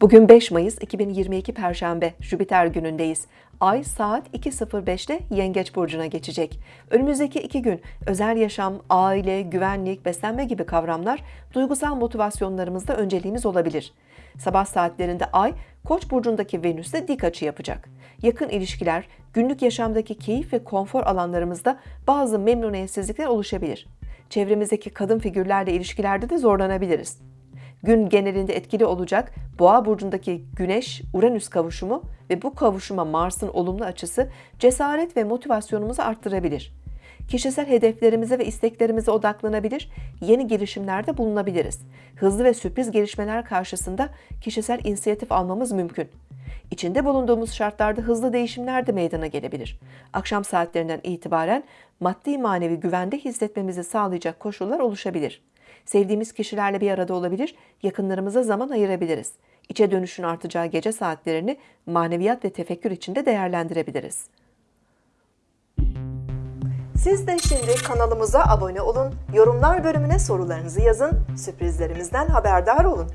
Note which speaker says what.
Speaker 1: Bugün 5 Mayıs 2022 Perşembe, Jüpiter günündeyiz. Ay saat 2.05'te Yengeç Burcu'na geçecek. Önümüzdeki iki gün özel yaşam, aile, güvenlik, beslenme gibi kavramlar duygusal motivasyonlarımızda önceliğimiz olabilir. Sabah saatlerinde Ay, Koç burcundaki Venüs'te dik açı yapacak. Yakın ilişkiler, günlük yaşamdaki keyif ve konfor alanlarımızda bazı memnuniyetsizlikler oluşabilir. Çevremizdeki kadın figürlerle ilişkilerde de zorlanabiliriz. Gün genelinde etkili olacak Boğa burcundaki Güneş Uranüs kavuşumu ve bu kavuşuma Mars'ın olumlu açısı cesaret ve motivasyonumuzu arttırabilir. Kişisel hedeflerimize ve isteklerimize odaklanabilir, yeni girişimlerde bulunabiliriz. Hızlı ve sürpriz gelişmeler karşısında kişisel inisiyatif almamız mümkün. İçinde bulunduğumuz şartlarda hızlı değişimler de meydana gelebilir. Akşam saatlerinden itibaren maddi manevi güvende hissetmemizi sağlayacak koşullar oluşabilir. Sevdiğimiz kişilerle bir arada olabilir, yakınlarımıza zaman ayırabiliriz. İçe dönüşün artacağı gece saatlerini maneviyat ve tefekkür içinde değerlendirebiliriz. Siz de şimdi kanalımıza abone olun, yorumlar bölümüne sorularınızı yazın, sürprizlerimizden haberdar olun.